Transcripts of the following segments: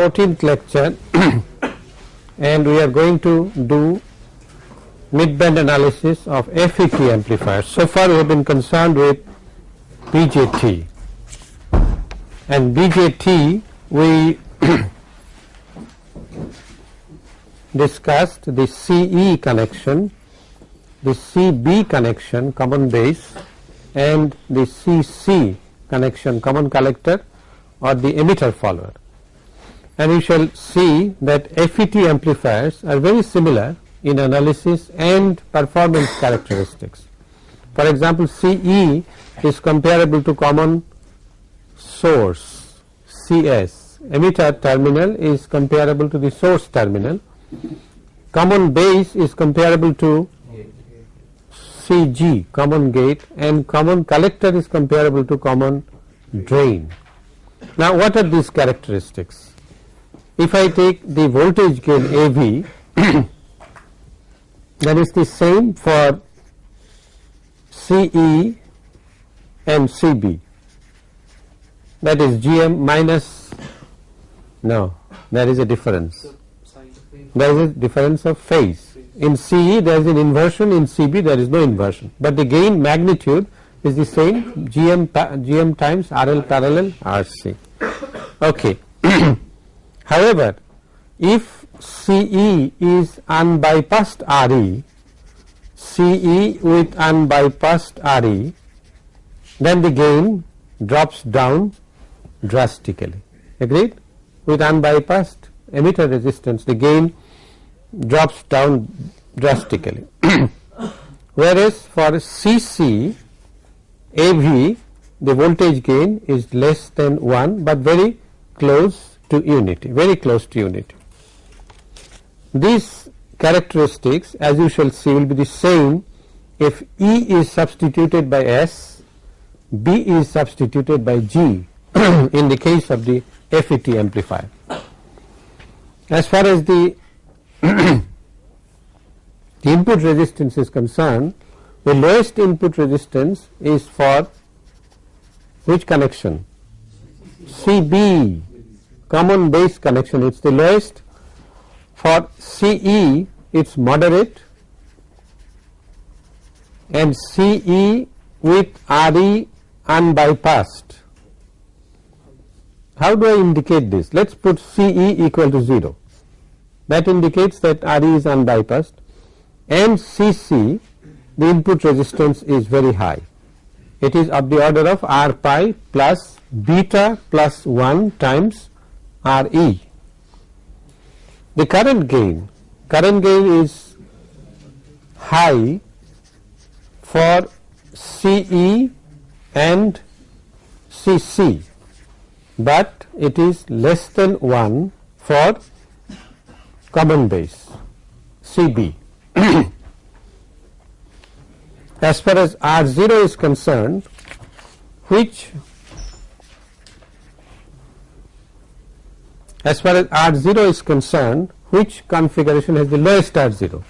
14th lecture and we are going to do mid-band analysis of FET amplifiers. So far we have been concerned with BJT and BJT we discussed the CE connection, the CB connection common base and the CC connection common collector or the emitter follower and we shall see that FET amplifiers are very similar in analysis and performance characteristics. For example, CE is comparable to common source CS, emitter terminal is comparable to the source terminal, common base is comparable to CG common gate and common collector is comparable to common drain. Now, what are these characteristics? If I take the voltage gain AV that is the same for CE and CB that is GM minus no there is a difference. There is a difference of phase. In CE there is an inversion. In CB there is no inversion. But the gain magnitude is the same GM GM times RL parallel RC okay however if CE is unbypassed RE, CE with unbypassed RE, then the gain drops down drastically. Agreed? With unbypassed emitter resistance, the gain drops down drastically. Whereas for CC, AV, the voltage gain is less than 1, but very close to unity, very close to unity. These characteristics as you shall see will be the same if E is substituted by S, B is substituted by G in the case of the FET amplifier. As far as the, the input resistance is concerned, the lowest input resistance is for which connection? CB common base connection it is the lowest for CE it is moderate and CE with RE unbypassed. How do I indicate this? Let us put CE equal to 0 that indicates that RE is unbypassed and CC the input resistance is very high. It is of the order of R pi plus beta plus 1 times RE the current gain, current gain is high for CE and CC, but it is less than 1 for common base CB. as far as R0 is concerned, which as far as R0 is concerned which configuration has the lowest R0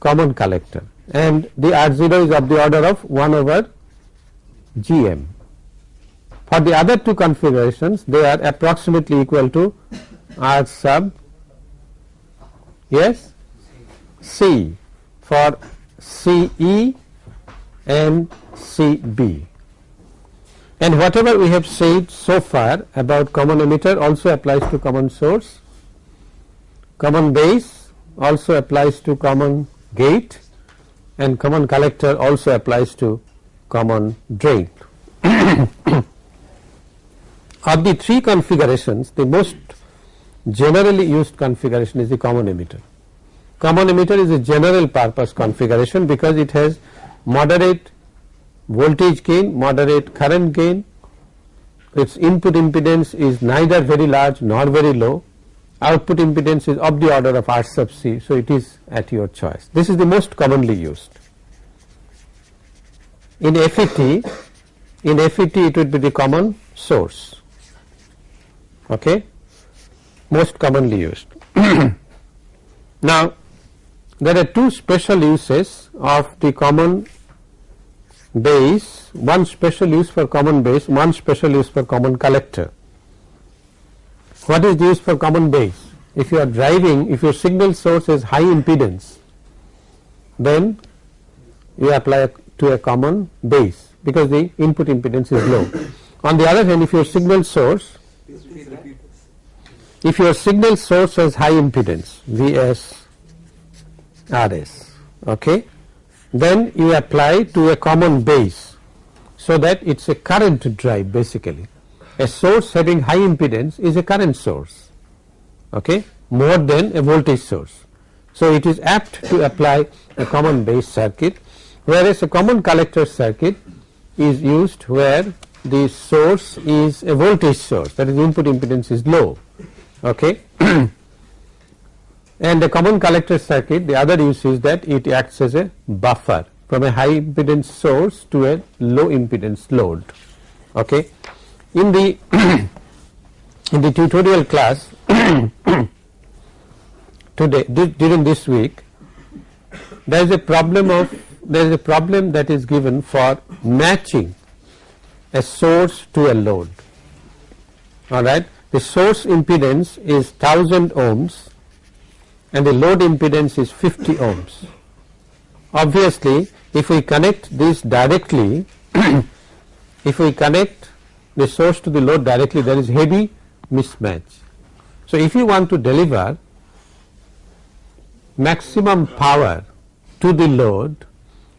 common collector. And the R0 is of the order of 1 over GM. For the other two configurations they are approximately equal to R sub yes C for CE and CB and whatever we have said so far about common emitter also applies to common source, common base also applies to common gate and common collector also applies to common drain. of the three configurations the most generally used configuration is the common emitter. Common emitter is a general purpose configuration because it has moderate voltage gain, moderate current gain, its input impedance is neither very large nor very low, output impedance is of the order of R sub C. So, it is at your choice. This is the most commonly used. In FET, in FET it would be the common source, okay, most commonly used. now, there are two special uses of the common base, one special use for common base, one special use for common collector. what is used for common base? If you are driving, if your signal source is high impedance, then you apply to a common base because the input impedance is low. On the other hand, if your signal source, if your signal source has high impedance, Vs, Rs, okay, then you apply to a common base so that it is a current drive basically. A source having high impedance is a current source, okay, more than a voltage source. So, it is apt to apply a common base circuit whereas a common collector circuit is used where the source is a voltage source that is input impedance is low okay and the common collector circuit the other use is that it acts as a buffer from a high impedance source to a low impedance load. Okay? In the in the tutorial class today during this week there is a problem of there is a problem that is given for matching a source to a load. All right? The source impedance is 1000 ohms and the load impedance is 50 ohms. Obviously if we connect this directly if we connect the source to the load directly there is heavy mismatch. So if you want to deliver maximum power to the load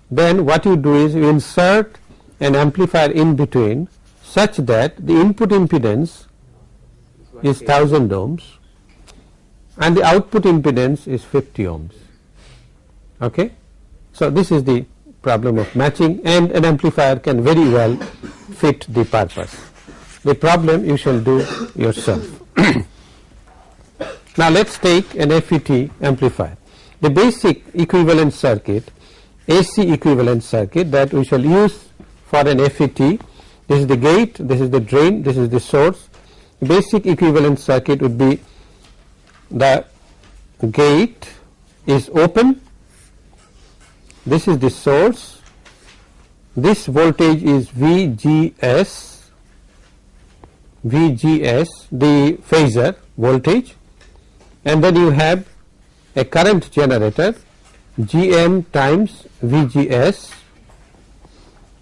then what you do is you insert an amplifier in between such that the input impedance is 1000 ohms and the output impedance is 50 ohms. Okay? So, this is the problem of matching and an amplifier can very well fit the purpose. The problem you shall do yourself. now, let us take an FET amplifier. The basic equivalent circuit AC equivalent circuit that we shall use for an FET. This is the gate, this is the drain, this is the source. Basic equivalent circuit would be the gate is open, this is the source, this voltage is VGS, VGS the phasor voltage. And then you have a current generator Gm times VGS,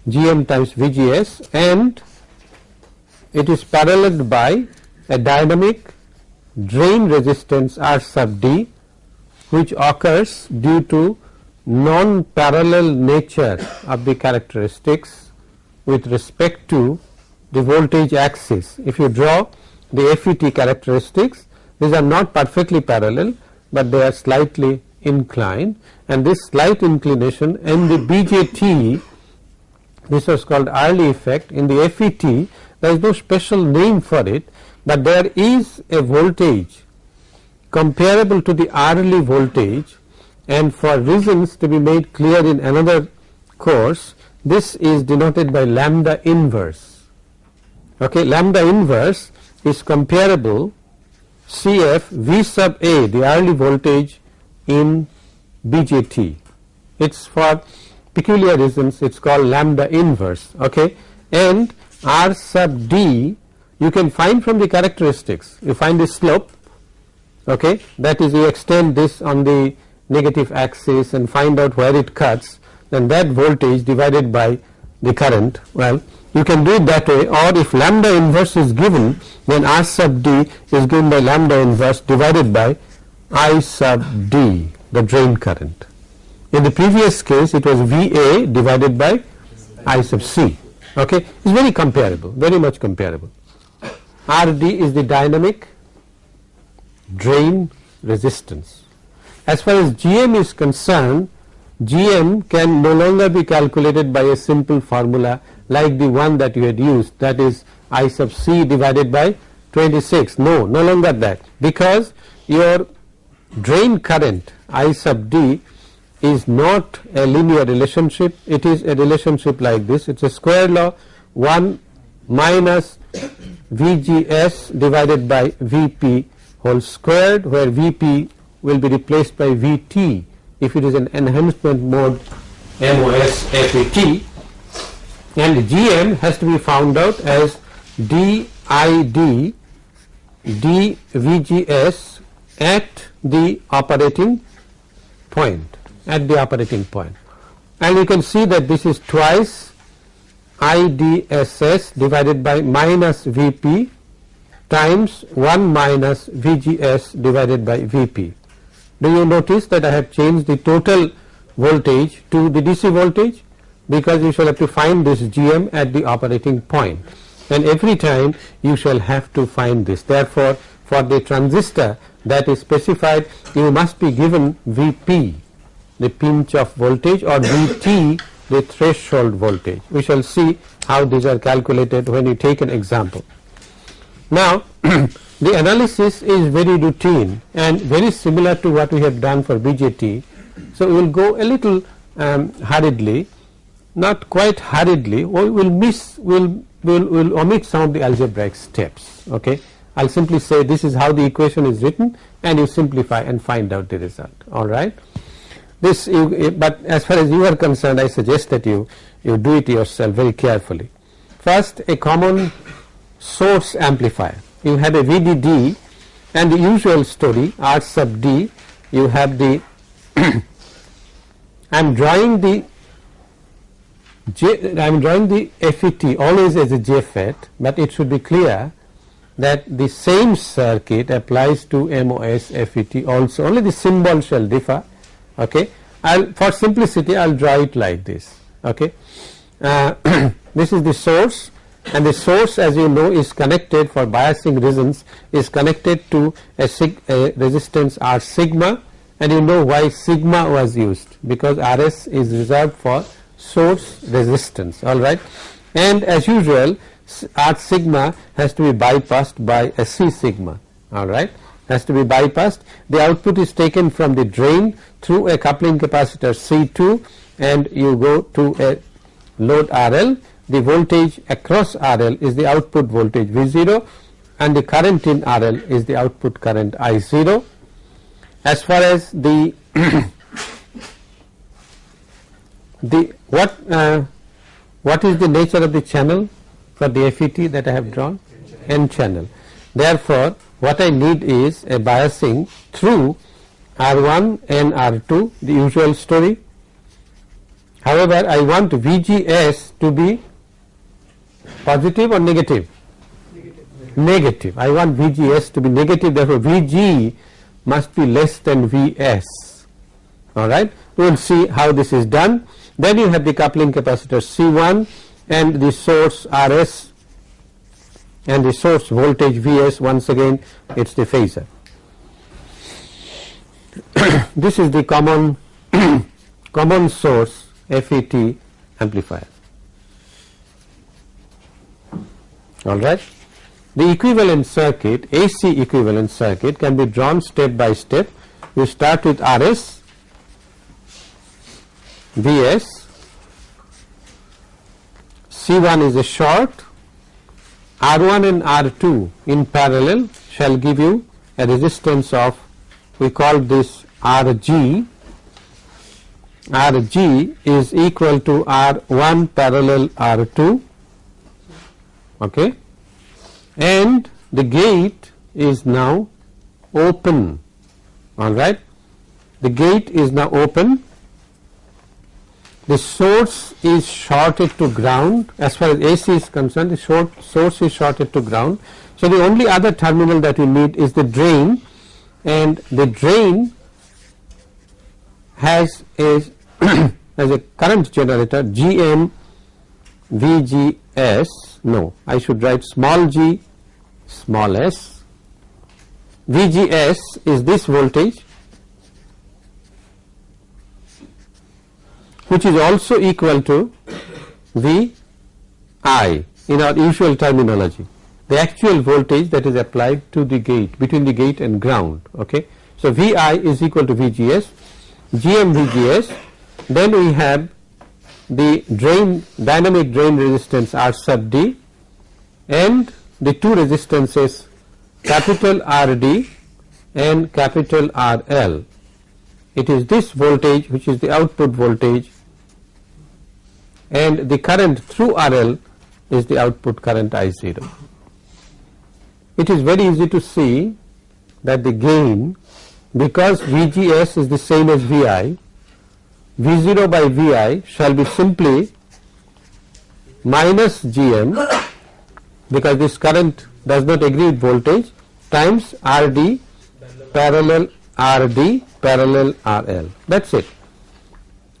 Gm times VGS and it is paralleled by a dynamic drain resistance R sub D which occurs due to non-parallel nature of the characteristics with respect to the voltage axis. If you draw the FET characteristics, these are not perfectly parallel, but they are slightly inclined. And this slight inclination in the BJT this was called early effect. In the FET there is no special name for it, but there is a voltage comparable to the early voltage and for reasons to be made clear in another course this is denoted by lambda inverse. Okay, lambda inverse is comparable CF V sub A the early voltage in BJT. It is for peculiar reasons it is called lambda inverse okay and R sub D you can find from the characteristics you find the slope okay that is you extend this on the negative axis and find out where it cuts then that voltage divided by the current well you can do it that way or if lambda inverse is given then R sub D is given by lambda inverse divided by I sub D the drain current. In the previous case it was VA divided by I sub C okay it is very comparable very much comparable. RD is the dynamic drain resistance. As far as GM is concerned GM can no longer be calculated by a simple formula like the one that you had used that is I sub C divided by 26 no no longer that because your drain current I sub D is not a linear relationship. It is a relationship like this. It is a square law 1 minus VGS divided by VP whole squared where VP will be replaced by VT if it is an enhancement mode MOS FET and GM has to be found out as DID dVGS at the operating point at the operating point. And you can see that this is twice IDSS divided by minus Vp times 1 minus VGS divided by Vp. Do you notice that I have changed the total voltage to the DC voltage because you shall have to find this GM at the operating point and every time you shall have to find this. Therefore, for the transistor that is specified you must be given Vp the pinch off voltage or Vt the threshold voltage. We shall see how these are calculated when you take an example. Now, the analysis is very routine and very similar to what we have done for BJT. So, we will go a little um, hurriedly not quite hurriedly we will miss we will will will omit some of the algebraic steps okay I'll simply say this is how the equation is written and you simplify and find out the result all right this you, but as far as you are concerned I suggest that you you do it yourself very carefully. First a common source amplifier. You have a VDD and the usual story R sub D. You have the I am drawing the J, I am drawing the FET always as a JFET, but it should be clear that the same circuit applies to MOS FET also. Only the symbol shall differ okay? I'll for simplicity I'll draw it like this. Okay? Uh, this is the source and the source as you know is connected for biasing reasons is connected to a, sig, a resistance R sigma and you know why sigma was used because RS is reserved for source resistance all right? And as usual R sigma has to be bypassed by a C sigma all right has to be bypassed. The output is taken from the drain through a coupling capacitor C2 and you go to a load RL the voltage across RL is the output voltage V0 and the current in RL is the output current I0 as far as the the what uh, what is the nature of the channel for the FET that I have drawn? N channel. Therefore what I need is a biasing through R1 and R2 the usual story. However I want VGS to be positive or negative? Negative. negative. I want VGS to be negative therefore VG must be less than Vs alright we will see how this is done. Then you have the coupling capacitor C1 and the source RS and the source voltage Vs once again it is the phasor. this is the common common source FET amplifier alright. The equivalent circuit AC equivalent circuit can be drawn step by step you start with RS Vs, C1 is a short, R1 and R2 in parallel shall give you a resistance of we call this Rg, Rg is equal to R1 parallel R2 okay? And the gate is now open alright the gate is now open the source is shorted to ground. As far as AC is concerned the short source is shorted to ground. So, the only other terminal that we need is the drain and the drain has a as a current generator GM VGS no I should write small g small s. VGS is this voltage which is also equal to V I in our usual terminology the actual voltage that is applied to the gate between the gate and ground okay. So, V I is equal to V G S GM V G S then we have the drain dynamic drain resistance R sub D and the two resistances capital R D and capital R L. It is this voltage which is the output voltage and the current through RL is the output current I 0. it is very easy to see that the gain because VGS is the same as VI, V0 by VI shall be simply minus GM because this current does not agree with voltage times RD parallel RD parallel RL that is it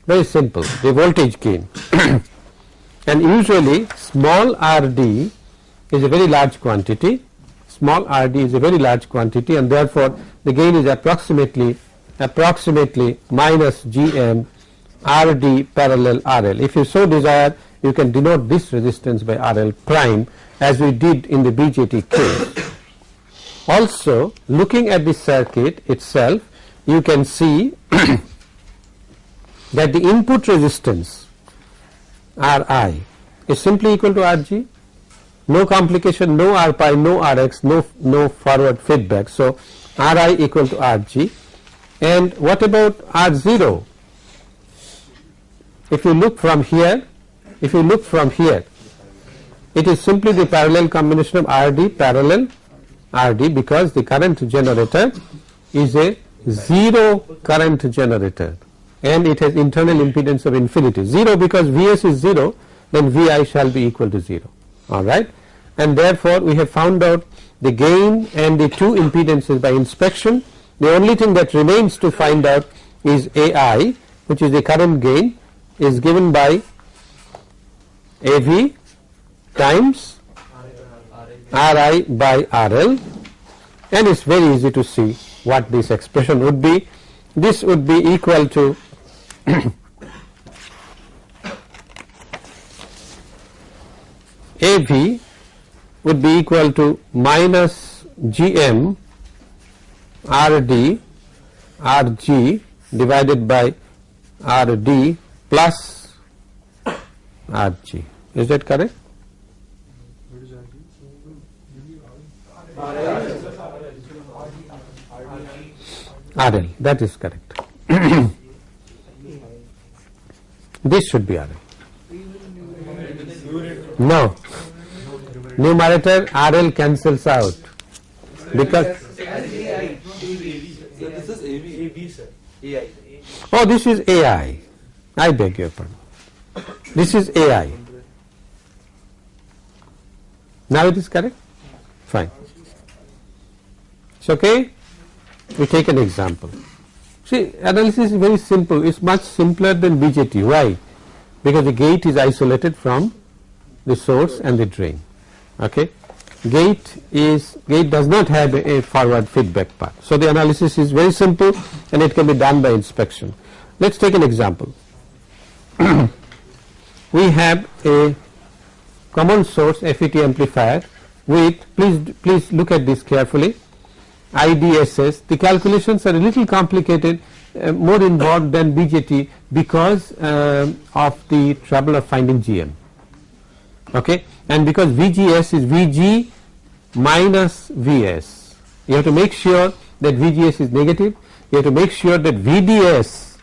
very simple the voltage gain and usually small RD is a very large quantity small RD is a very large quantity and therefore the gain is approximately approximately minus GM RD parallel RL. If you so desire you can denote this resistance by RL prime as we did in the BJT case. Also looking at the circuit itself you can see that the input resistance Ri is simply equal to Rg. No complication no R pi no Rx no no forward feedback. So, Ri equal to Rg. And what about R0 if you look from here if you look from here it is simply the parallel combination of RD parallel RD because the current generator is a 0 current generator and it has internal impedance of infinity. 0 because Vs is 0 then Vi shall be equal to 0 alright? And therefore we have found out the gain and the two impedances by inspection. The only thing that remains to find out is AI which is the current gain is given by AV times Ri by RL. And it is very easy to see what this expression would be. This would be equal to AV would be equal to minus GM RD RG divided by RD plus RG. Is that correct? RL that is correct. this should be RL. No, numerator RL cancels out. Because oh this is AI I. Beg your pardon. This is AI now it is correct? Fine. It's okay? We take an example see analysis is very simple. It's much simpler than BJT why? Because the gate is isolated from the source and the drain. Okay? Gate is gate does not have a, a forward feedback path. So the analysis is very simple and it can be done by inspection. Let's take an example. We have a common source FET amplifier with please please look at this carefully IDSS the calculations are a little complicated uh, more involved than BJT because uh, of the trouble of finding GM okay? And because VGS is VG minus VS you have to make sure that VGS is negative. You have to make sure that VDS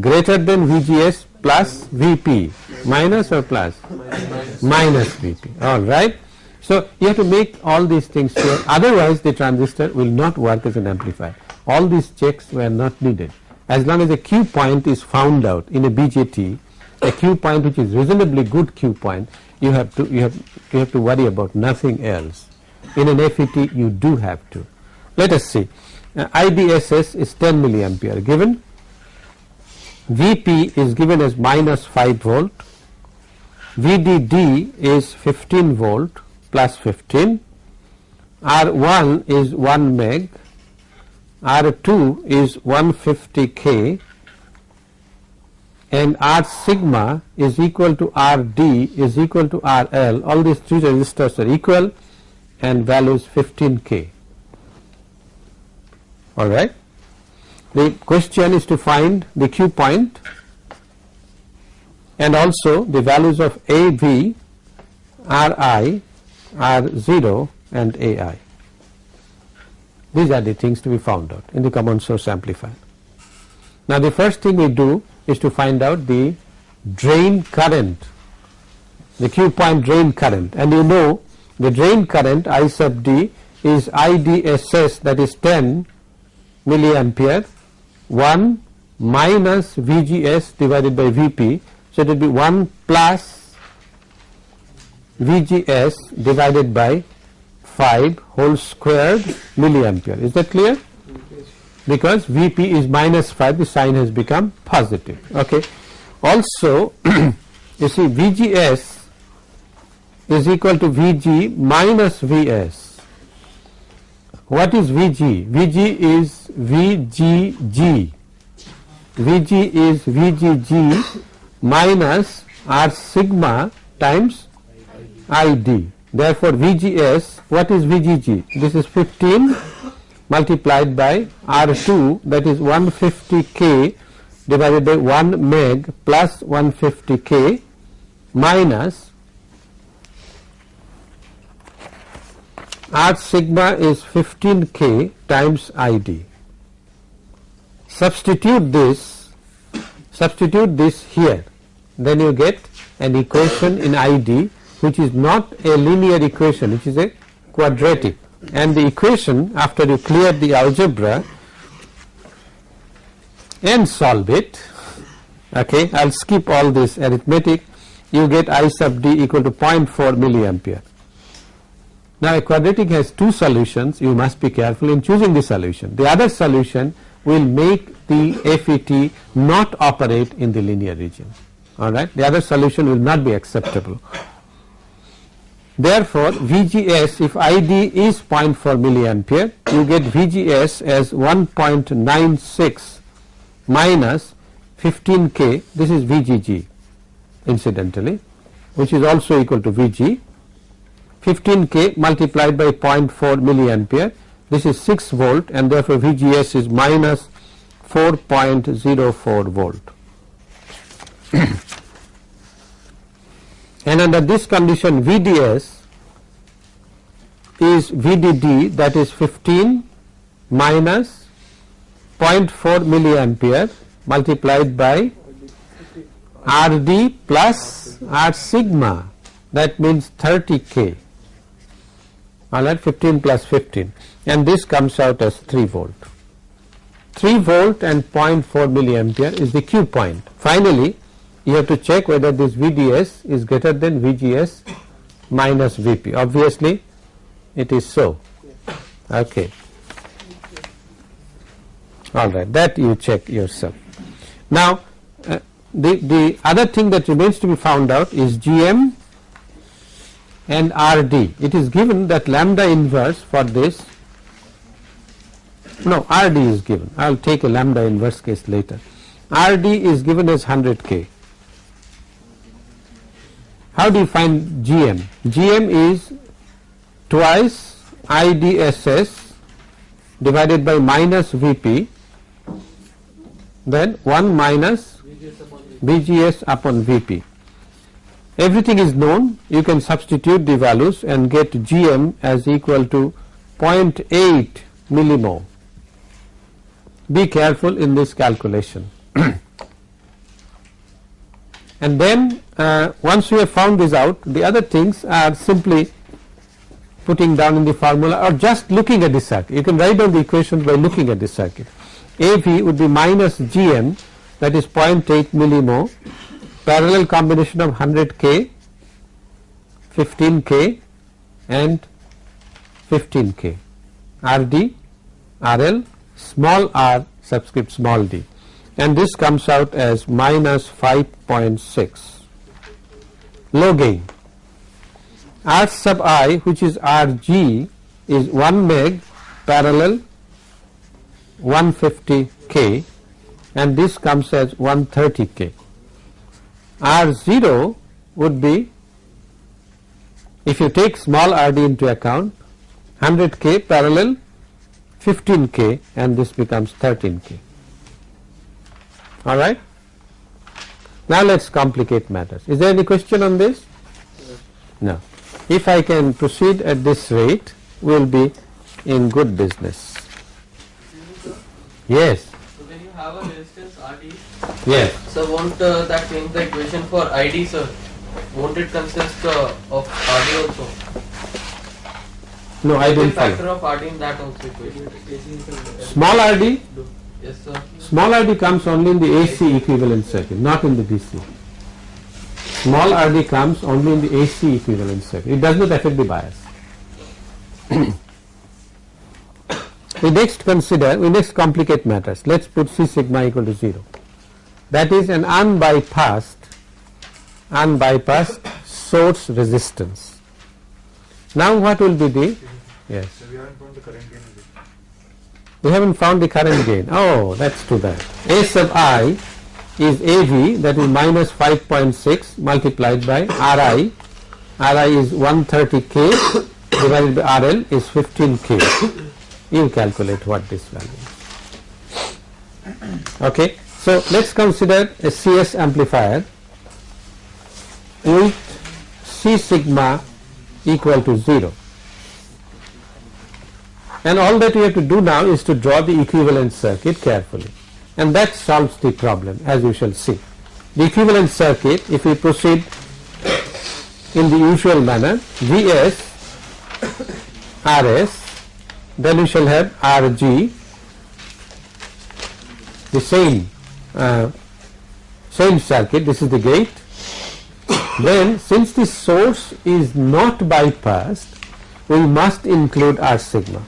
greater than VGS plus VP minus or plus? Minus. VP alright. So, you have to make all these things clear. Otherwise the transistor will not work as an amplifier. All these checks were not needed. As long as a Q point is found out in a BJT a Q point which is reasonably good Q point you have to you have you have to worry about nothing else. In an FET you do have to. Let us see. Uh, IDSS is 10 milliampere given. VP is given as minus 5 volt. VDD is 15 volt plus 15 R1 is 1 meg. R2 is 150 K. And R sigma is equal to RD is equal to RL all these three resistors are equal and values 15 K. Alright. The question is to find the Q point and also the values of AV, RI, R0 and AI. These are the things to be found out in the common source amplifier. Now the first thing we do is to find out the drain current, the Q point drain current and you know the drain current I sub D is IDSS that is 10 milliampere 1 minus VGS divided by VP. So, it will be 1 plus VGS divided by 5 whole squared milliampere. Is that clear? Because Vp is minus 5 the sign has become positive. Okay. Also you see VGS is equal to Vg minus Vs. What is Vg? Vg is VGG. Vg is VGG minus R sigma times ID. Therefore, VGS, what is VGG? This is 15 multiplied by R2 that is 150 K divided by 1 meg plus 150 K minus R sigma is 15 K times ID. Substitute this, substitute this here, then you get an equation in ID which is not a linear equation, which is a quadratic. And the equation after you clear the algebra and solve it okay I'll skip all this arithmetic. You get I sub d equal to 0.4 milliampere. Now a quadratic has two solutions. You must be careful in choosing the solution. The other solution will make the FET not operate in the linear region. Alright the other solution will not be acceptable Therefore, VGS if ID is 0.4 milliampere you get VGS as 1.96 minus 15 K. This is VGG incidentally which is also equal to VG 15 K multiplied by 0.4 milliampere. This is 6 volt and therefore VGS is minus 4.04 volt. and under this condition VDS is VDD that is 15 minus 0.4 milliampere multiplied by RD plus R sigma that means 30 K alright 15 plus 15 and this comes out as 3 volt. 3 volt and 0.4 milliampere is the Q point. Finally, you have to check whether this VDS is greater than VGS minus VP. Obviously, it is so. Okay. All right, that you check yourself. Now, uh, the, the other thing that remains to be found out is GM and RD. It is given that lambda inverse for this, no RD is given, I will take a lambda inverse case later. RD is given as 100 K how do you find GM? GM is twice IDSS divided by minus VP then 1 minus VGS upon VP. Everything is known you can substitute the values and get GM as equal to 0.8 millimho. Be careful in this calculation. and then uh, once we have found this out the other things are simply putting down in the formula or just looking at the circuit. You can write down the equations by looking at the circuit. AV would be minus GM that is 0.8 millimho parallel combination of 100 K, 15 K and 15 K RD, RL, small r subscript small d and this comes out as minus 5.6 low gain. R sub i which is Rg is 1 meg parallel 150 K and this comes as 130 K. R0 would be if you take small rd into account 100 K parallel 15 K and this becomes 13 K. Alright. Now let us complicate matters. Is there any question on this? No. If I can proceed at this rate, we will be in good business. Yes. So when you have a resistance RD, Yes. so won't uh, that change the equation for ID, sir? Won't it consist uh, of RD also? No, I Second don't factor of RD in that also equation. Small RD, Yes, sir. small RD comes only in the AC equivalent circuit, not in the DC. Small RD comes only in the AC equivalent circuit. It does not affect the bias. we next consider, we next complicate matters. Let's put C sigma equal to 0. That is an unbypassed, unbypassed source resistance. Now what will be the, yes. So we haven't found the current gain in it. We haven't found the current gain. Oh, that's too bad. A sub i is AV that is minus 5.6 multiplied by RI. RI is 130K divided by RL is 15K. You calculate what this value is. Okay. So, let us consider a CS amplifier with C sigma equal to 0 and all that we have to do now is to draw the equivalent circuit carefully. And that solves the problem as you shall see. The equivalent circuit if we proceed in the usual manner Vs Rs then we shall have Rg the same uh, same circuit this is the gate. Then since the source is not bypassed we must include R sigma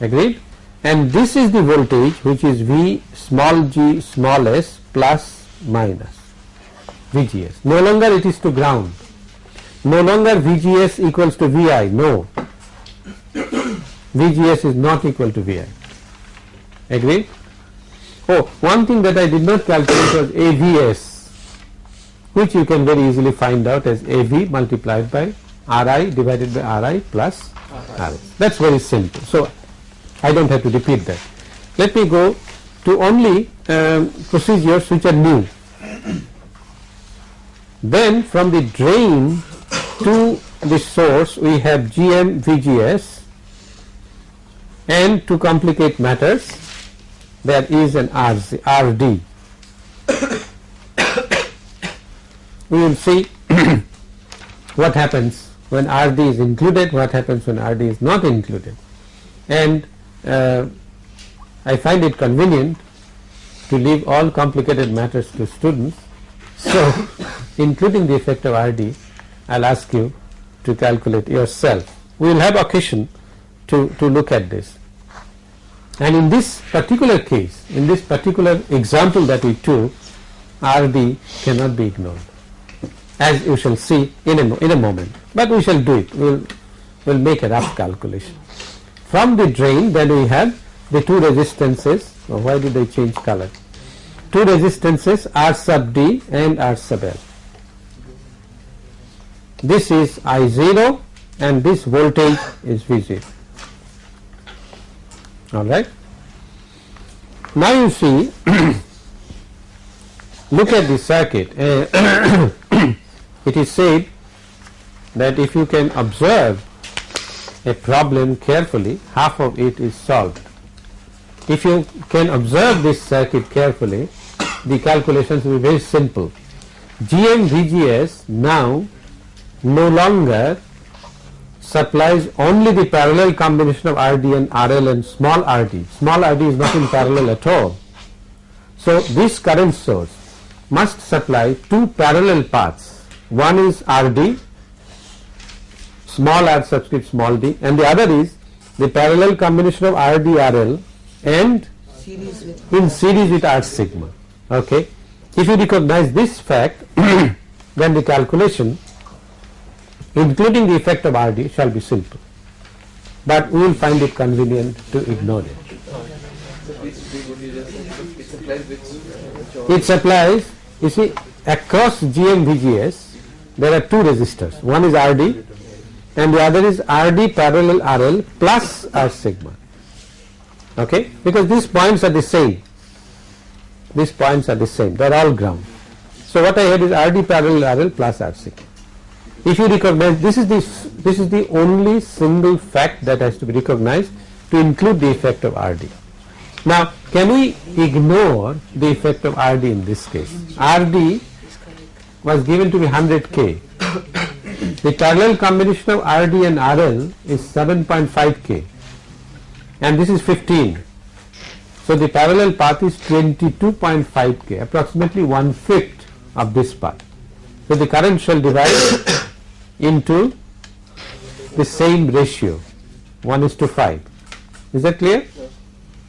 agreed? And this is the voltage which is V small g small s plus minus VGS no longer it is to ground. No longer VGS equals to VI no. VGS is not equal to VI agreed? Oh one thing that I did not calculate was AVS which you can very easily find out as AV multiplied by RI divided by RI plus RS that's very simple. So I don't have to repeat that. Let me go to only um, procedures which are new. Then from the drain to the source we have GM VGS and to complicate matters there is an RZ, RD. we will see what happens when RD is included, what happens when RD is not included and uh, I find it convenient to leave all complicated matters to students. So, including the effect of RD, I will ask you to calculate yourself. We will have occasion to, to look at this. And in this particular case, in this particular example that we took, RD cannot be ignored as you shall see in a, in a moment, but we shall do it, we will we'll make a rough calculation. From the drain then we have the two resistances, why did I change color? Two resistances R sub D and R sub L. This is I0 and this voltage is V0. Alright. Now you see, look at the circuit. It is said that if you can observe a problem carefully, half of it is solved. If you can observe this circuit carefully, the calculations will be very simple. GM VGS now no longer supplies only the parallel combination of RD and RL and small RD. Small RD is not in parallel at all. So, this current source must supply two parallel paths. One is RD small r subscript small d and the other is the parallel combination of RDRL and series in series with R sigma. Okay. If you recognize this fact, then the calculation including the effect of RD shall be simple. But we will find it convenient to ignore it. It supplies, you see, across GM VGS, there are two resistors. One is RD and the other is RD parallel RL plus R sigma. Okay, because these points are the same. These points are the same. They are all ground. So what I had is RD parallel RL plus R sigma. If you recognize this is the this is the only single fact that has to be recognized to include the effect of RD. Now, can we ignore the effect of RD in this case? RD was given to be 100 K the parallel combination of RD and RL is 7.5 K and this is 15. So the parallel path is 22.5 K approximately one fifth of this path. So the current shall divide into the same ratio 1 is to 5. Is that clear?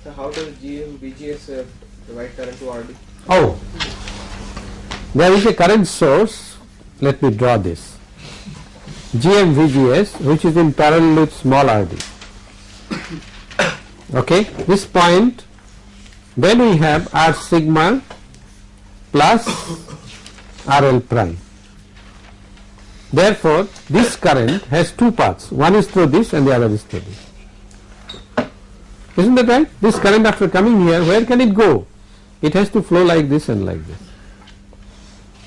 So how does GM VGS uh, divide current to RD? Oh, there is a current source. Let me draw this. GM VGS which is in parallel with small RD. Okay, this point. Then we have R sigma plus RL prime. Therefore, this current has two paths. One is through this and the other is through this. Isn't that right? This current after coming here, where can it go? It has to flow like this and like this.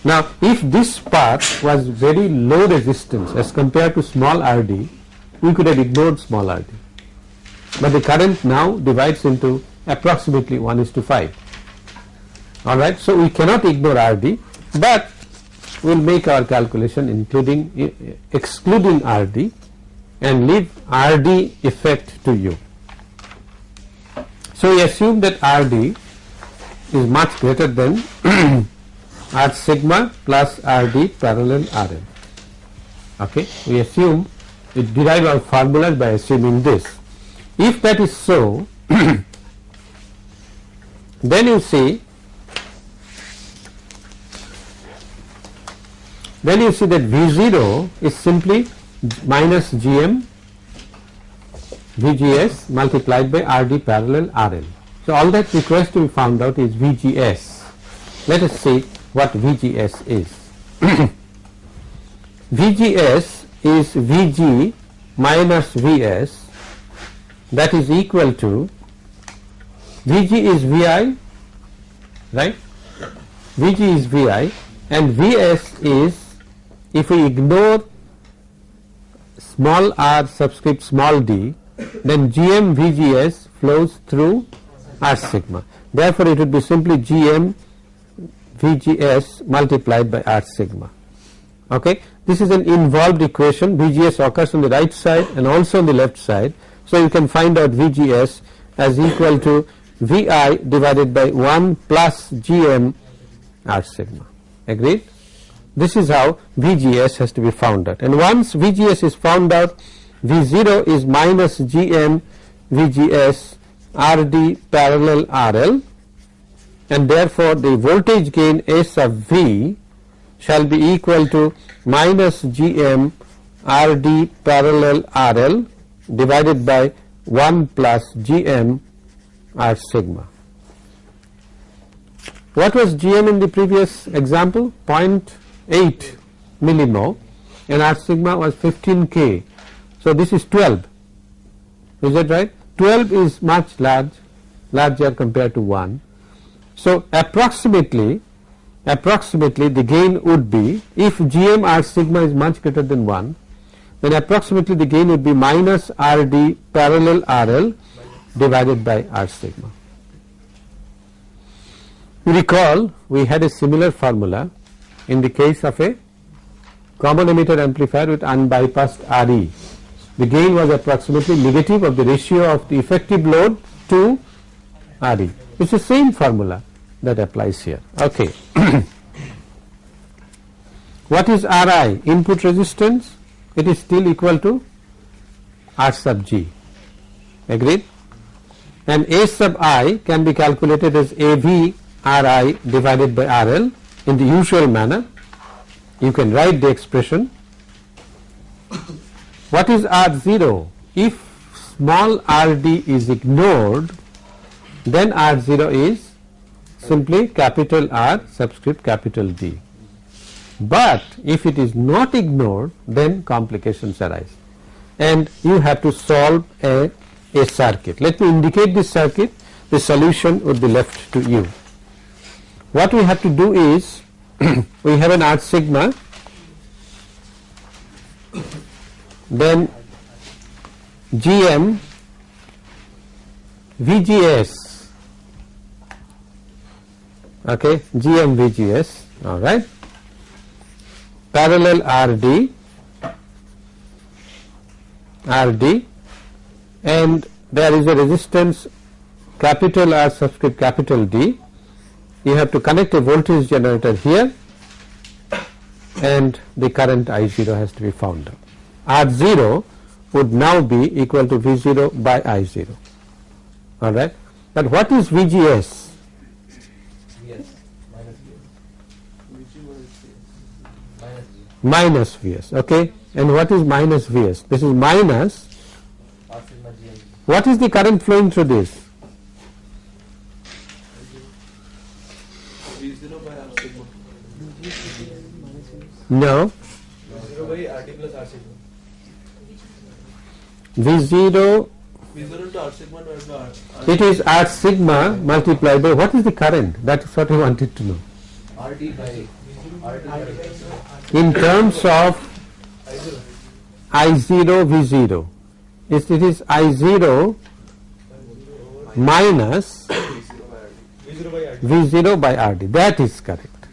Now, if this path was very low resistance as compared to small RD, we could have ignored small RD. But the current now divides into approximately 1 is to 5. Alright, so we cannot ignore RD, but we will make our calculation including eh, excluding RD and leave RD effect to you. So we assume that RD is much greater than R sigma plus RD parallel RL. Okay, we assume we derive our formulas by assuming this. If that is so, then you see then you see that V0 is simply minus GM VGS multiplied by RD parallel RL. So, all that requires to be found out is VGS. Let us see what VGS is. VGS is VG minus VS that is equal to VG is VI right VG is VI and VS is if we ignore small r subscript small d then GM VGS flows through R sigma. Therefore, it would be simply GM VGS multiplied by R sigma. Okay. This is an involved equation VGS occurs on the right side and also on the left side. So, you can find out VGS as equal to VI divided by 1 plus GM R sigma. Agreed? This is how VGS has to be found out and once VGS is found out V0 is minus GM VGS RD parallel RL and therefore the voltage gain S of V shall be equal to minus GM RD parallel RL divided by 1 plus GM R sigma. What was GM in the previous example? 0.8 millimho and R sigma was 15 K. So, this is 12 is that right? 12 is much large larger compared to 1. So, approximately approximately the gain would be if GM R sigma is much greater than 1 then approximately the gain would be minus RD parallel RL divided by R sigma. Recall we had a similar formula in the case of a common emitter amplifier with unbypassed RE. The gain was approximately negative of the ratio of the effective load to RE. It is the same formula that applies here. Okay. what is Ri? Input resistance? It is still equal to R sub G. Agreed? And A sub i can be calculated as AV Ri divided by RL in the usual manner. You can write the expression. What is R0? If small rd is ignored, then R0 is simply capital R subscript capital D. But if it is not ignored, then complications arise and you have to solve a, a circuit. Let me indicate this circuit, the solution would be left to you. What we have to do is we have an R sigma then GM VGS okay GMVGS all right parallel RD RD and there is a resistance capital R subscript capital D. You have to connect a voltage generator here and the current I0 has to be found out. R0 would now be equal to V0 by I0 alright. But what is VGS? Yes. Minus Vs. Minus Vs okay and what is minus Vs? This is minus what is the current flowing through this? No V zero by RT plus R sigma. V0 V zero into R sigma divided by R. it is R sigma multiplied by what is the current that is what I wanted to know RT by RT by in terms of I0 V0 is it is I0 minus V zero by V0 by RD that is correct.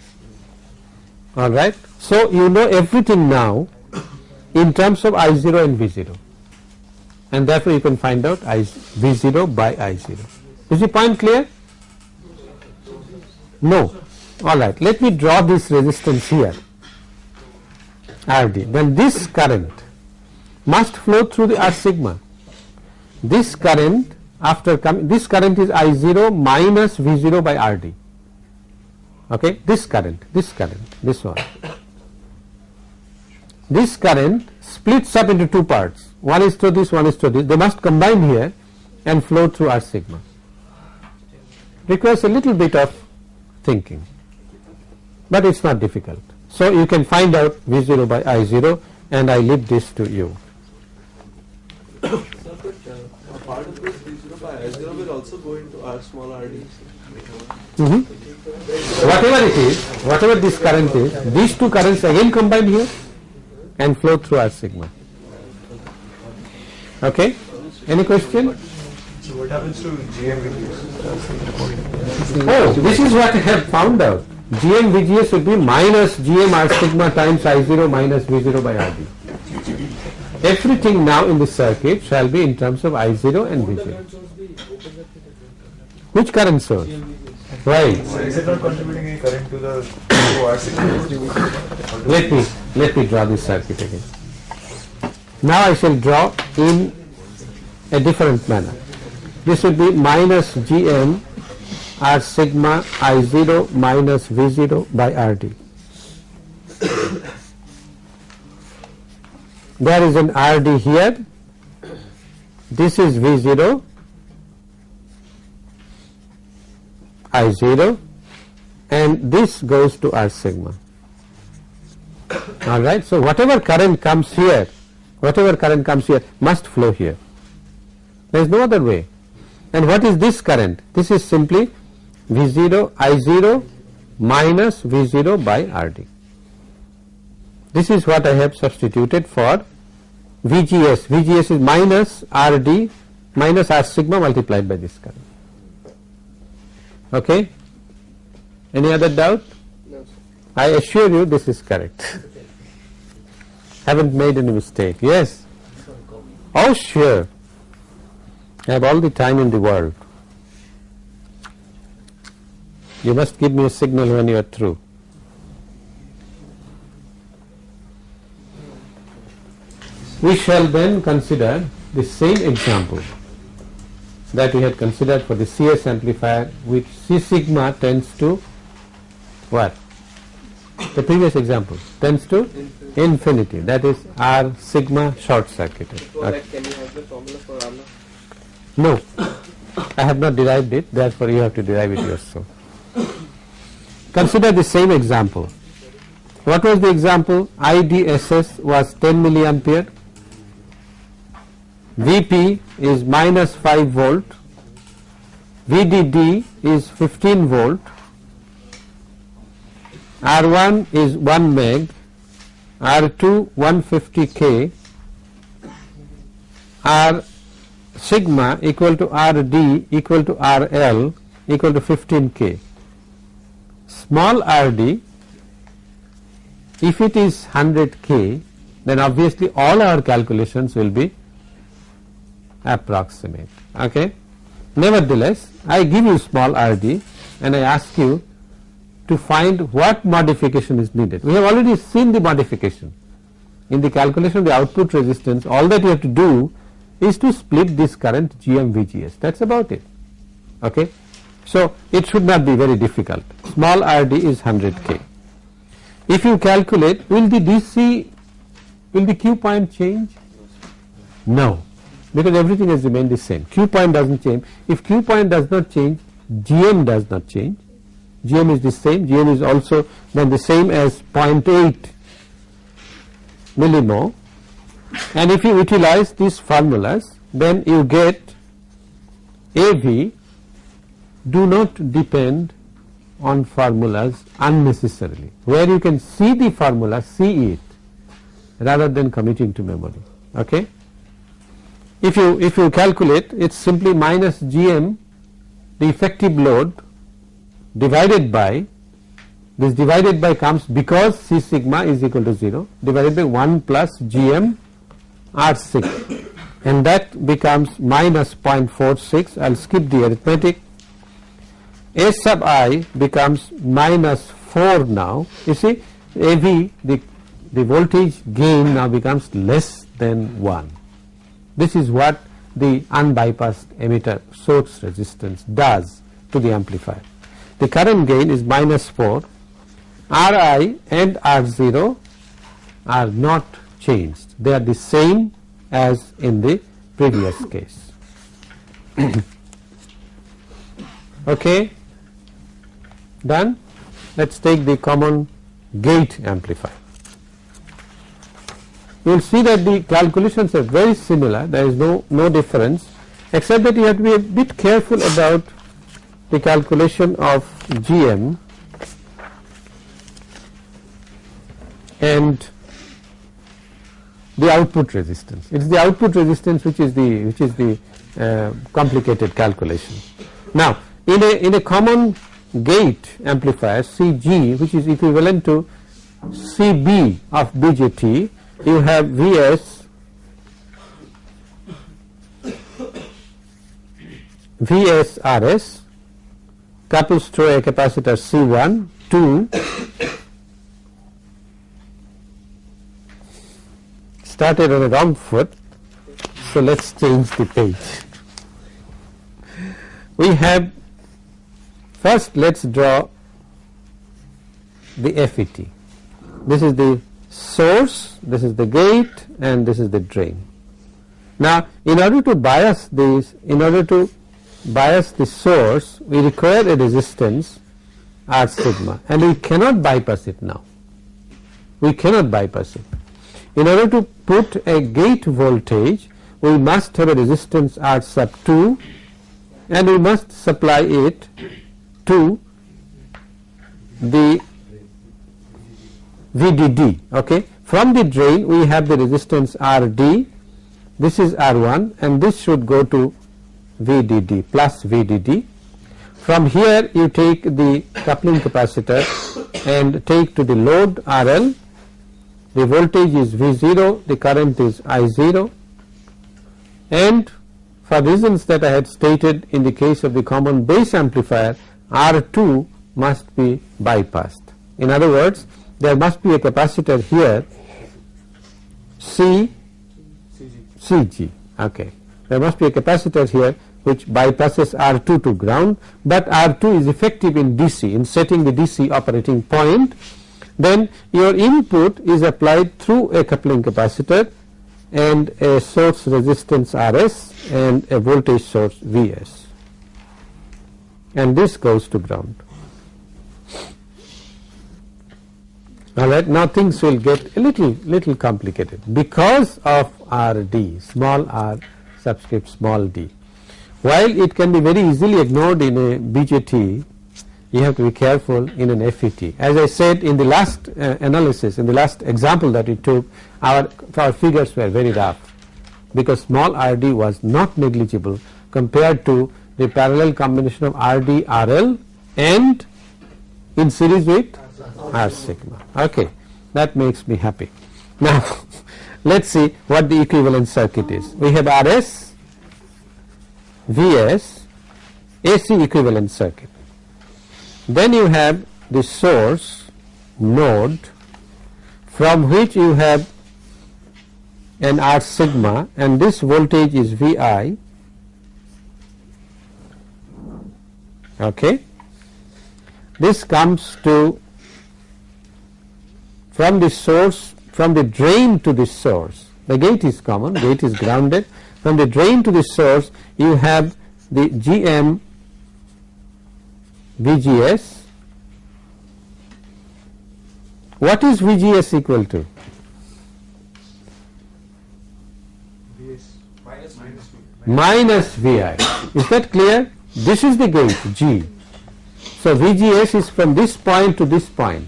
Alright so you know everything now in terms of I0 and V0 and therefore you can find out I V0 by I0 is the point clear? No. Alright let me draw this resistance here RD. Then this current must flow through the R sigma. This current after coming this current is I0 minus V0 by RD. Okay? This current this current this one. This current splits up into two parts. One is to this one is to this. They must combine here and flow through R sigma. Requires a little bit of thinking but it's not difficult so you can find out V0 by I0 and I leave this to you Sir, but uh, a part of this V zero by R zero will also go into R small RD. Mhm. whatever it is whatever this current is these two currents again combine here and flow through R sigma okay any question So what happens to GM with this? oh this is what I have found out GM VGS will be minus GM R sigma times I0 minus V0 by RD everything now in the circuit shall be in terms of I0 and V0 which current source right. So is it not contributing current to the let me let me draw this circuit again. Now I shall draw in a different manner. This will be minus gm r sigma i0 minus v0 by rd there is an rd here. This is v0 i0 and this goes to r sigma. All right. So whatever current comes here whatever current comes here must flow here. There is no other way. And what is this current? This is simply v0 i0 minus v0 by rd this is what i have substituted for vgs vgs is minus rd minus r sigma multiplied by this current okay any other doubt No, sir. I assure you this is correct. Haven't made any mistake. Yes. Oh sure. I have all the time in the world. You must give me a signal when you are through. We shall then consider the same example that we had considered for the CS amplifier which C sigma tends to what? The previous example tends to Infinity. infinity that is R sigma short circuited. Okay. that, can you have the formula for R? No, I have not derived it therefore you have to derive it yourself. Consider the same example. What was the example? IDSS was 10 milliampere, VP is minus 5 volt, VDD is 15 volt, R1 is 1 meg, R2 150k, R sigma equal to RD equal to RL equal to 15k. Small rd if it is 100k then obviously all our calculations will be approximate. Okay. Nevertheless, I give you small rd and I ask you to find what modification is needed. We have already seen the modification in the calculation of the output resistance all that you have to do is to split this current GM VGS that is about it. Okay. So, it should not be very difficult. Small RD is 100 K. If you calculate will the DC will the Q point change? No. Because everything has remained the same. Q point does not change. If Q point does not change GM does not change. GM is the same. GM is also then the same as 0.8 millimho and if you utilize these formulas then you get AV do not depend on formulas unnecessarily. Where you can see the formula see it rather than committing to memory okay? If you if you calculate it is simply minus gm the effective load divided by this divided by comes because C sigma is equal to 0 divided by 1 plus gm R 6 and that becomes minus 0.46 I will skip the arithmetic S sub i becomes minus 4 now. You see AV the, the voltage gain now becomes less than 1 this is what the unbypassed emitter source resistance does to the amplifier. The current gain is minus 4, Ri and R0 are not changed, they are the same as in the previous case. okay, done. Let us take the common gate amplifier you will see that the calculations are very similar there is no, no difference except that you have to be a bit careful about the calculation of GM and the output resistance. It is the output resistance which is the which is the uh, complicated calculation. Now, in a in a common gate amplifier CG which is equivalent to CB of BJT you have Vs VSRS couples to a capacitor C1 2 started on the wrong foot so let us change the page. We have first let us draw the FET this is the source, this is the gate and this is the drain. Now in order to bias this, in order to bias the source we require a resistance R sigma and we cannot bypass it now, we cannot bypass it. In order to put a gate voltage we must have a resistance R sub 2 and we must supply it to the VDD. Okay. From the drain we have the resistance RD, this is R1 and this should go to VDD plus VDD. From here you take the coupling capacitor and take to the load RL, the voltage is V0, the current is I0 and for reasons that I had stated in the case of the common base amplifier R2 must be bypassed. In other words there must be a capacitor here. C. CG okay. There must be a capacitor here which bypasses R2 to ground but R2 is effective in DC in setting the DC operating point. Then your input is applied through a coupling capacitor and a source resistance RS and a voltage source Vs and this goes to ground. Alright, now things will get a little little complicated because of RD, small r subscript small d. While it can be very easily ignored in a BJT, you have to be careful in an FET. As I said in the last uh, analysis, in the last example that we took, our, our figures were very rough because small RD was not negligible compared to the parallel combination of RD, RL and in series with R sigma. Okay, that makes me happy. Now, let us see what the equivalent circuit is. We have RS Vs AC equivalent circuit. Then you have the source node from which you have an R sigma and this voltage is Vi okay. This comes to from the source from the drain to the source. The gate is common gate is grounded. From the drain to the source you have the GM VGS what is VGS equal to? Minus minus minus Vi is that clear this is the gate G. So VGS is from this point to this point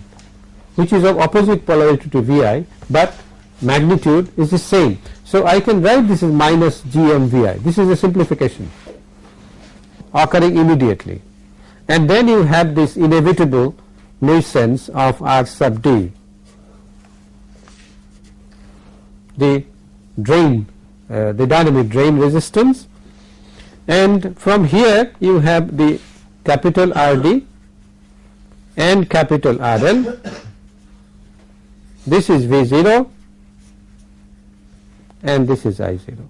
which is of opposite polarity to Vi but magnitude is the same. So I can write this as minus GMVI this is a simplification occurring immediately. And then you have this inevitable nuisance of R sub D. The drain uh, the dynamic drain resistance and from here you have the capital RD and capital RL this is V0 and this is I0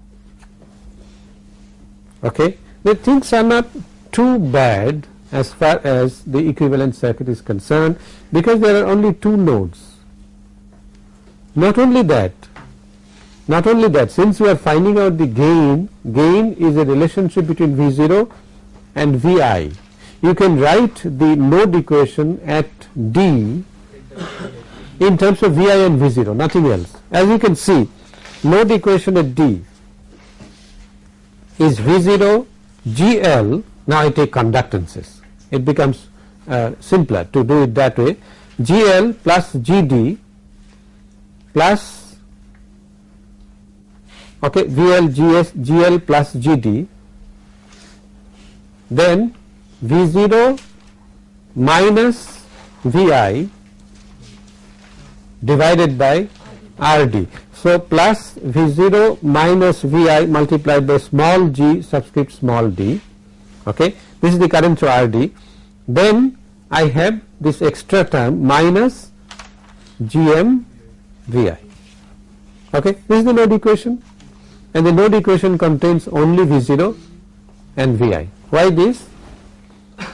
okay? The things are not too bad as far as the equivalent circuit is concerned because there are only two nodes. Not only that not only that since we are finding out the gain gain is a relationship between V0 and Vi you can write the node equation at D in terms of Vi and V0 nothing else. As you can see node equation at D is V0 GL now I take conductances. It becomes uh, simpler to do it that way. GL plus GD plus okay VL GS GL plus GD then V0 minus VI divided by RD. So, plus V0 minus Vi multiplied by small g subscript small d okay. This is the current through RD. Then I have this extra term minus GM Vi okay. This is the node equation and the node equation contains only V0 and Vi. Why this?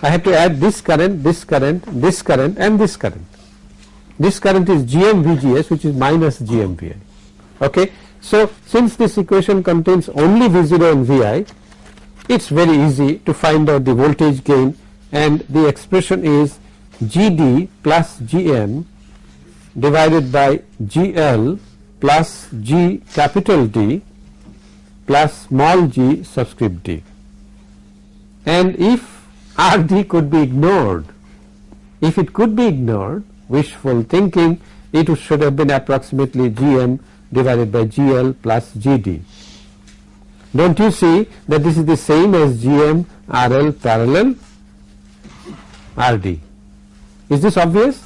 I have to add this current, this current, this current and this current. This current is GM VGS which is minus GM VI. Okay. So, since this equation contains only V0 and Vi, it is very easy to find out the voltage gain and the expression is GD plus GM divided by GL plus G capital D plus small g subscript d. And if RD could be ignored, if it could be ignored wishful thinking it should have been approximately GM divided by GL plus GD. Don't you see that this is the same as GM RL parallel RD. Is this obvious?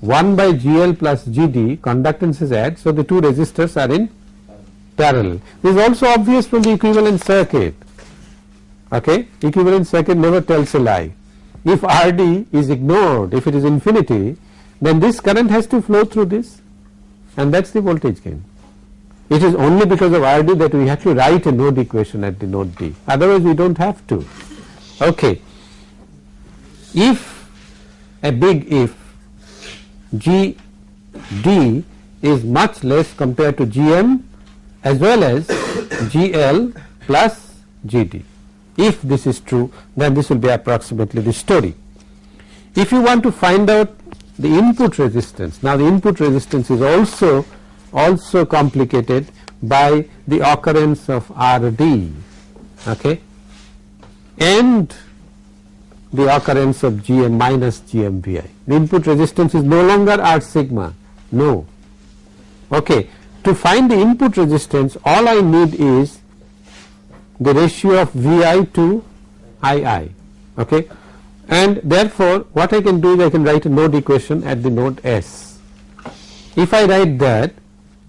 1 by GL plus GD conductance is add so the two resistors are in parallel. This is also obvious from the equivalent circuit. Okay, equivalent circuit never tells a lie. If RD is ignored, if it is infinity, then this current has to flow through this and that is the voltage gain. It is only because of RD that we have to write a node equation at the node D, otherwise we do not have to. Okay. If a big if GD is much less compared to GM as well as GL plus GD. If this is true then this will be approximately the story. If you want to find out the input resistance, now the input resistance is also also complicated by the occurrence of RD okay, and the occurrence of GM minus GMVI. The input resistance is no longer R sigma, no. Okay. To find the input resistance all I need is the ratio of Vi to II okay and therefore what I can do is I can write a node equation at the node S. If I write that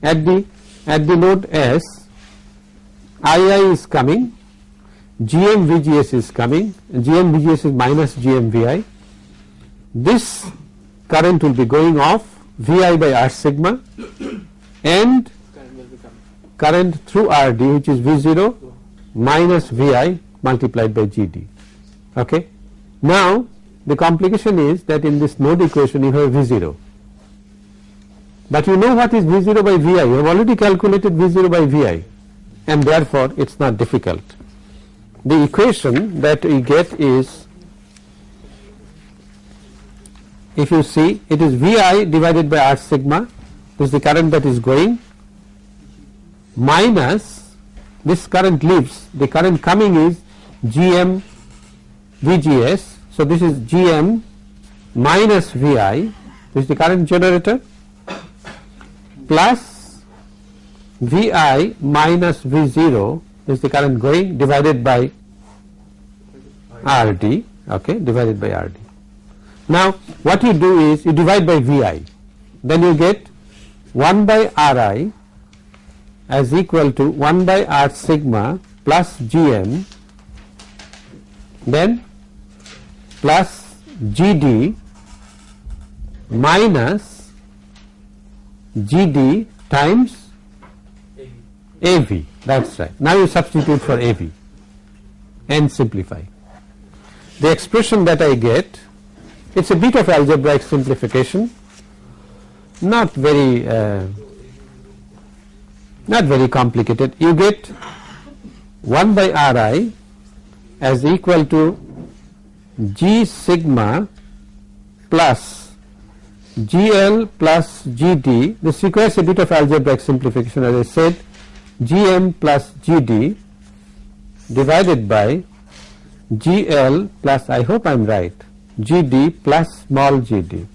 at the at the node S II is coming GM VGS is coming, GM VGS is minus GM VI. This current will be going off VI by R sigma and Current will become. current through RD which is V0 minus VI multiplied by GD. Okay. Now the complication is that in this node equation you have V0 but you know what is V0 by VI you have already calculated V0 by VI and therefore it is not difficult. The equation that we get is if you see it is VI divided by R sigma is the current that is going minus this current leaves the current coming is GM VGS. So, this is GM minus VI this is the current generator plus VI minus V0 is the current going divided by RD okay divided by RD. Now what you do is you divide by VI then you get 1 by Ri as equal to 1 by R sigma plus GM then plus GD minus GD times AV that is right. Now you substitute for AV and simplify. The expression that I get it is a bit of algebraic simplification not very uh, not very complicated. You get 1 by Ri as equal to G sigma plus GL plus GD. This requires a bit of algebraic simplification as I said GM plus GD divided by GL plus I hope I am right GD plus small gd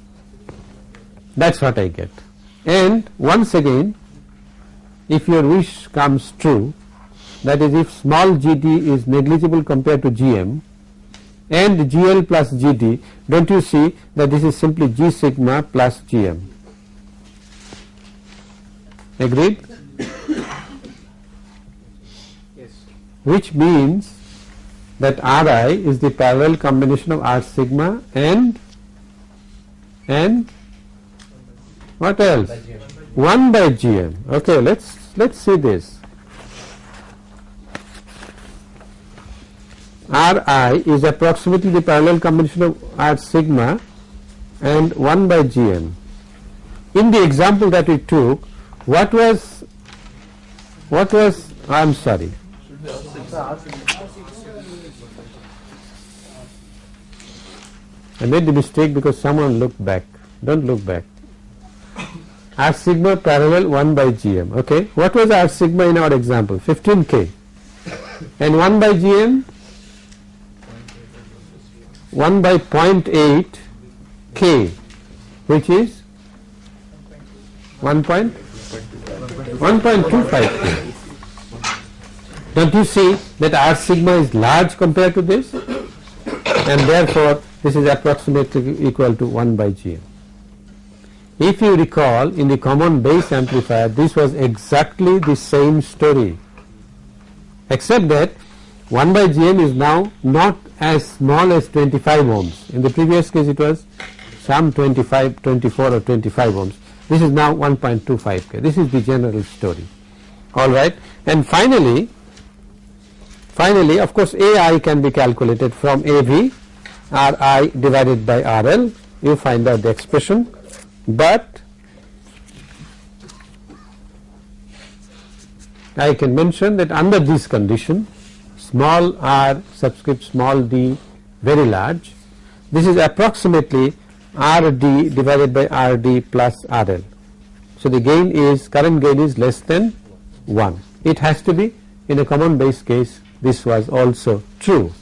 that is what I get. And once again if your wish comes true that is if small gd is negligible compared to gm and gl plus gd do not you see that this is simply g sigma plus gm agreed? Yes. which means that Ri is the parallel combination of R sigma and and what else? 1 by GM. Okay, let's let's see this. Ri is approximately the parallel combination of R sigma and 1 by GM. In the example that we took, what was what was I am sorry. I made the mistake because someone looked back. Don't look back. R sigma parallel 1 by GM. Okay. What was R sigma in our example? 15K. And 1 by GM? 1 by 0.8 K, which is 1 point 1.25 K. Don't you see that R sigma is large compared to this? And therefore, this is approximately equal to 1 by GM. If you recall in the common base amplifier this was exactly the same story except that 1 by GM is now not as small as 25 ohms. In the previous case it was some 25, 24 or 25 ohms. This is now 1.25 K. This is the general story. Alright. And finally, finally of course AI can be calculated from AV Ri divided by RL. You find out the expression but I can mention that under this condition small r subscript small d very large this is approximately RD divided by RD plus RL. So, the gain is current gain is less than 1 it has to be in a common base case this was also true.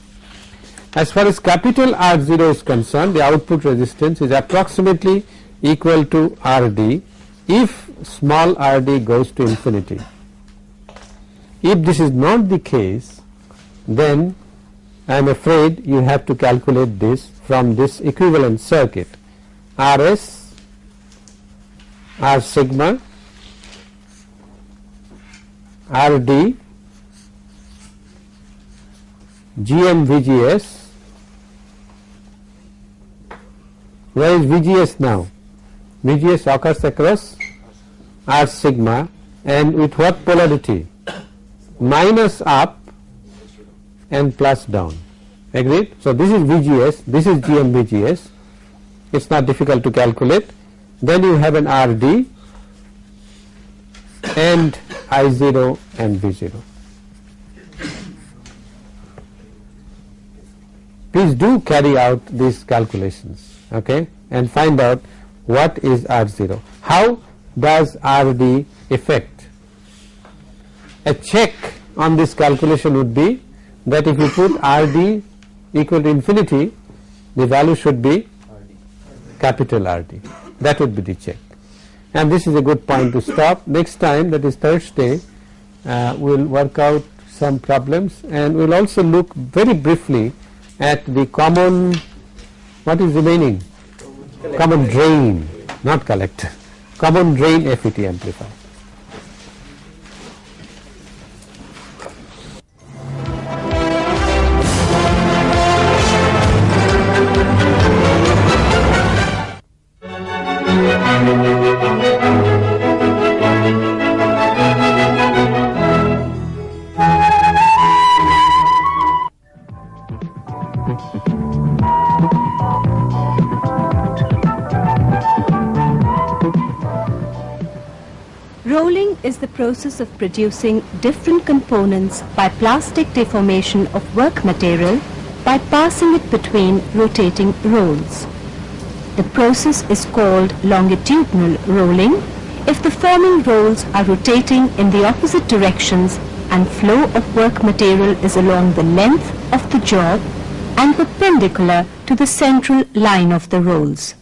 As far as capital R0 is concerned the output resistance is approximately equal to RD if small rd goes to infinity. If this is not the case then I am afraid you have to calculate this from this equivalent circuit Rs R sigma RD GM VGS. Where is VGS now? VGS occurs across R sigma and with what polarity? Minus up and plus down. Agreed? So this is VGS, this is GM VGS. It's not difficult to calculate. Then you have an RD and I0 and V0. Please do carry out these calculations okay, and find out what is R0. How does RD affect? A check on this calculation would be that if you put RD equal to infinity, the value should be capital RD. That would be the check. And this is a good point to stop. Next time, that is Thursday, uh, we will work out some problems and we will also look very briefly at the common, what is remaining? Common drain, not collector, common drain FET amplifier. Process of producing different components by plastic deformation of work material by passing it between rotating rolls. The process is called longitudinal rolling if the forming rolls are rotating in the opposite directions and flow of work material is along the length of the job and perpendicular to the central line of the rolls.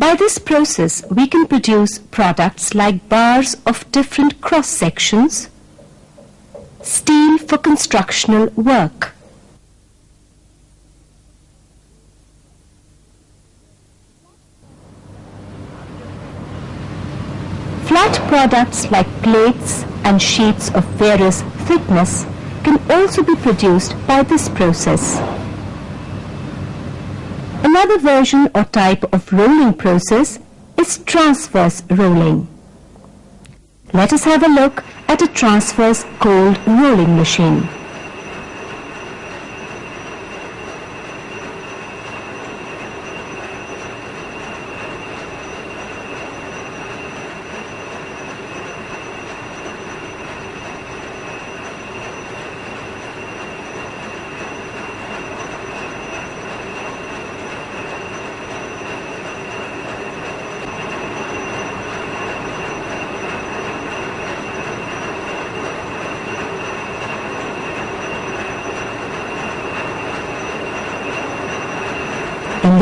By this process, we can produce products like bars of different cross sections, steel for constructional work. Flat products like plates and sheets of various thickness can also be produced by this process. Another version or type of rolling process is transverse rolling. Let us have a look at a transverse cold rolling machine.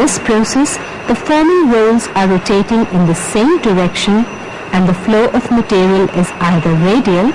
This process, the forming rolls are rotating in the same direction and the flow of material is either radial